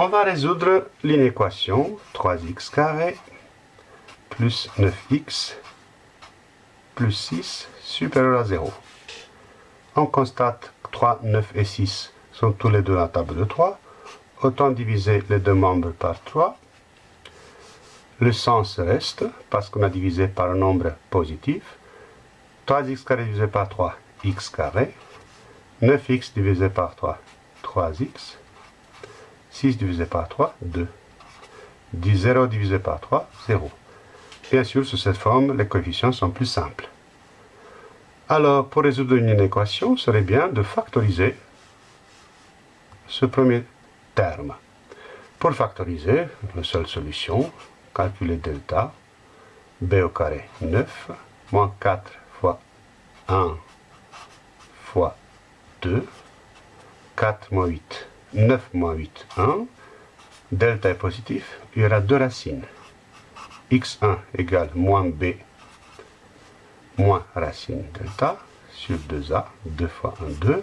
On va résoudre l'inéquation 3x carré plus 9x plus 6 supérieur à 0. On constate que 3, 9 et 6 sont tous les deux à la table de 3. Autant diviser les deux membres par 3. Le sens reste, parce qu'on a divisé par un nombre positif. 3x carré divisé par 3, x carré. 9x divisé par 3, 3x. 6 divisé par 3, 2. 10, 0 divisé par 3, 0. Bien sûr, sous cette forme, les coefficients sont plus simples. Alors, pour résoudre une équation, serait bien de factoriser ce premier terme. Pour factoriser, la seule solution, calculer delta, b au carré 9, moins 4 fois 1 fois 2, 4 moins 8, 9 moins 8, 1. Delta est positif, il y aura deux racines. x1 égale moins b moins racine delta sur 2a, 2 fois 1, 2,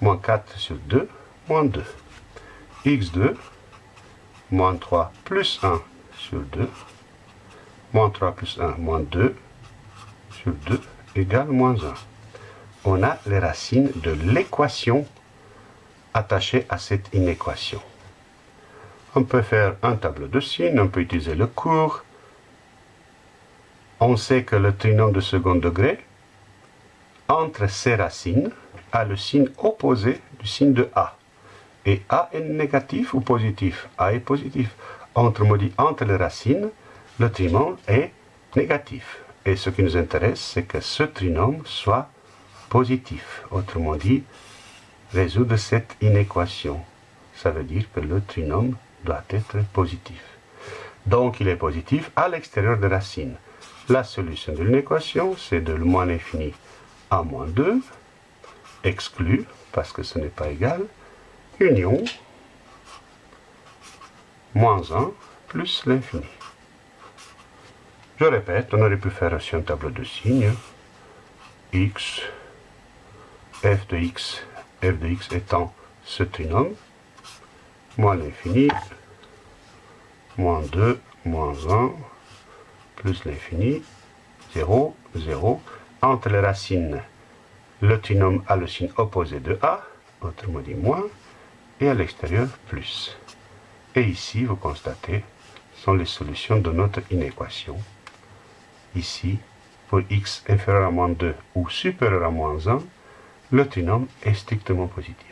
moins 4 sur 2, moins 2. x2, moins 3 plus 1 sur 2, moins 3 plus 1, moins 2 sur 2 égale moins 1. On a les racines de l'équation attachée à cette inéquation. On peut faire un tableau de signes, on peut utiliser le cours. On sait que le trinôme de second degré, entre ses racines, a le signe opposé du signe de A. Et A est négatif ou positif? A est positif. Autrement dit, entre les racines, le trinôme est négatif. Et ce qui nous intéresse, c'est que ce trinôme soit positif. Autrement dit, résoudre cette inéquation. Ça veut dire que le trinôme doit être positif. Donc il est positif à l'extérieur de la racine. La solution de l'équation, c'est de le moins l'infini à moins 2, exclu, parce que ce n'est pas égal, union, moins 1, plus l'infini. Je répète, on aurait pu faire aussi un tableau de signes, x, f de x, f de x étant ce trinôme, moins l'infini, moins 2, moins 1, plus l'infini, 0, 0. Entre les racines, le trinôme a le signe opposé de A, autrement dit moins, et à l'extérieur, plus. Et ici, vous constatez, sont les solutions de notre inéquation. Ici, pour x inférieur à moins 2 ou supérieur à moins 1, le trinôme est strictement positif.